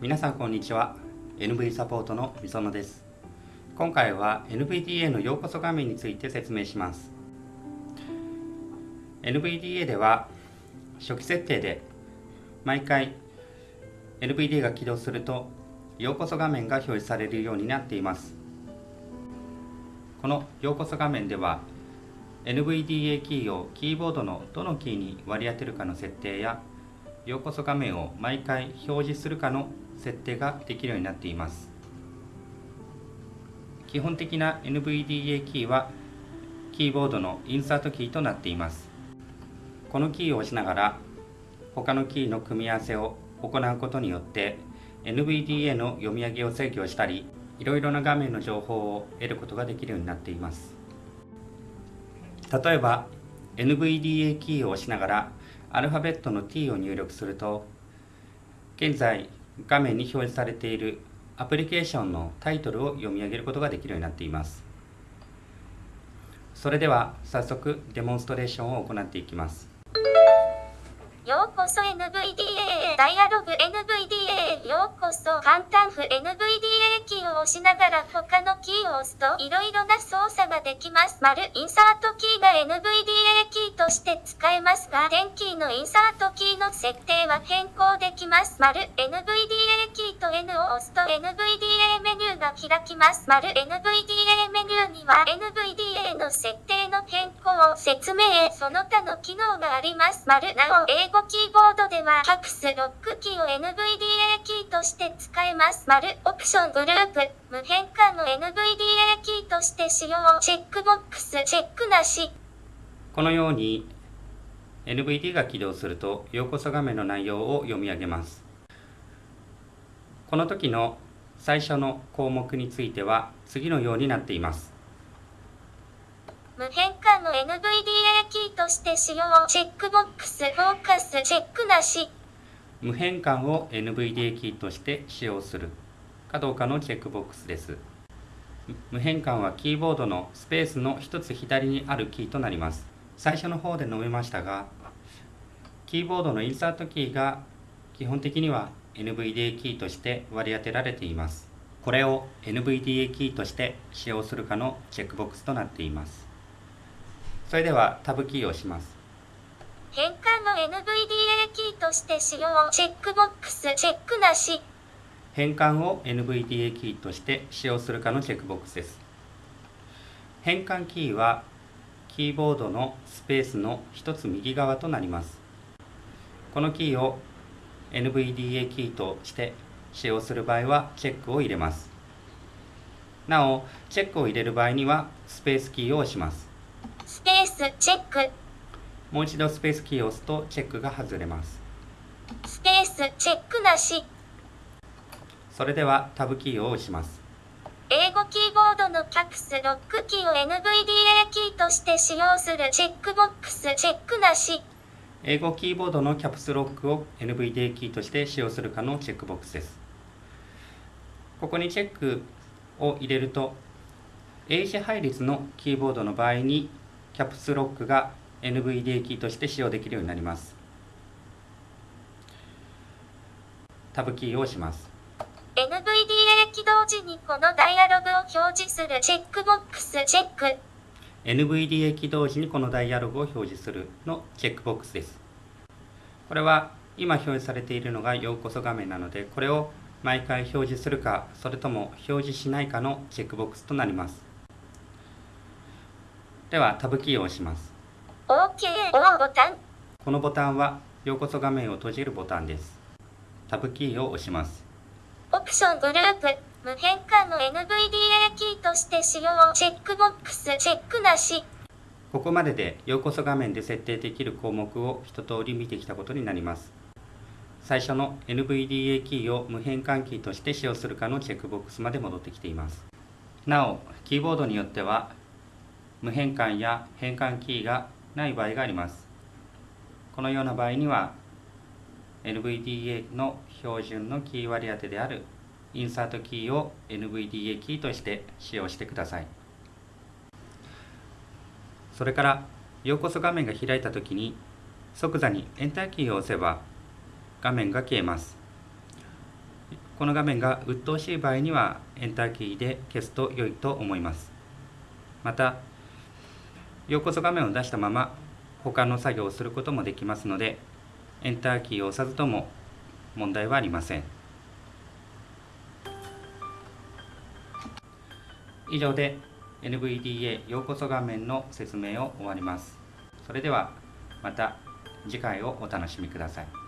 皆さんこんにちは。NV サポートのみそのです。今回は NVDA のようこそ画面について説明します。NVDA では初期設定で毎回 NVDA が起動するとようこそ画面が表示されるようになっています。このようこそ画面では NVDA キーをキーボードのどのキーに割り当てるかの設定やようこそ画面を毎回表示するかの設定ができるようになっています。基本的な NVDA キーはキーボードのインサートキーとなっています。このキーを押しながら他のキーの組み合わせを行うことによって NVDA の読み上げを制御したりいろいろな画面の情報を得ることができるようになっています。例えば NVDA キーを押しながらアルファベットの T を入力すると現在画面に表示されているアプリケーションのタイトルを読み上げることができるようになっています。それでは早速デモンストレーションを行っていきます。ようこそ NVDA ダイアログ NVDA ようこそ簡単譜 NVDA キーを押しながら他のキーを押すといろいろな操作ができます。丸インサートキーが NVDA キーとして使えますが、テンキーのインサートキーの設定は変更できます。丸 NVDA キーと N を押すと NVDA メニューが開きます。丸 NVDA メニューには NVDA の設定の変更を、説明、その他の機能があります。丸なお英語キーボードでは、カプスロックキーを NVDA キーとして使えます。丸、オプショングループ、無変換の NVDA キーとして使用、チェックボックス、チェックなし。このように NVD が起動すると、ようこそ画面の内容を読み上げます。この時の最初の項目については次のようになっています。無変換の NVDA キーとして使用チェックボックスフォーカスチェックなし無変換を NVDA キーとして使用するかどうかのチェックボックスです。無変換はキーボードのスペースの一つ左にあるキーとなります。最初の方で述べましたがキーボードのインサートキーが基本的には NVDA キーとして割り当てられています。これを NVDA キーとして使用するかのチェックボックスとなっています。それではタブキーを押します。変換として使用。チェックボックスチェックなし。変換を NVDA キーとして使用するかのチェックボックスです。変換キーはキーボードのスペースの一つ右側となります。このキーを NVDA キーとして使用する場合はチェックを入れます。なおチェックを入れる場合にはスペースキーを押します。スペースチェック。もう一度スペースキーを押すとチェックが外れますスペースチェックなし。それではタブキーを押します。英語キーボードの Caps Lock キーを NVDA キーとして使用するチェックボックス。チェックなし英語キーボードの Caps Lock を NVDA キーとして使用するかのチェックボックスです。ここにチェックを入れると英字配列のキーボードの場合に Caps Lock が NVDA キーとして使用できるようになりますタブキーを押します。NVDA 起動時にこのダイアログを表示するチェックボックスチェック。NVDA 起動時にこのダイアログを表示するのチェックボックスです。これは今表示されているのがようこそ画面なのでこれを毎回表示するかそれとも表示しないかのチェックボックスとなります。ではタブキーを押します。OK ボタン。このボタンはようこそ画面を閉じるボタンですタブキーを押します。オプショングループ無変換の NVDA キーとして使用チェックボックスチェックなし。ここまででようこそ画面で設定できる項目を一通り見てきたことになります。最初の NVDA キーを無変換キーとして使用するかのチェックボックスまで戻ってきています。なおキーボードによっては無変換や変換キーがない場合があります。このような場合には NVDA の標準のキー割り当てであるインサートキーを NVDA キーとして使用してください。それからようこそ画面が開いた時に即座にエンターキーを押せば画面が消えます。この画面が鬱陶しい場合にはエンターキーで消すと良いと思います。またようこそ画面を出したまま他の作業をすることもできますのでエンターキーを押さずとも問題はありません。以上で NVDA ようこそ画面の説明を終わります。それではまた次回をお楽しみください。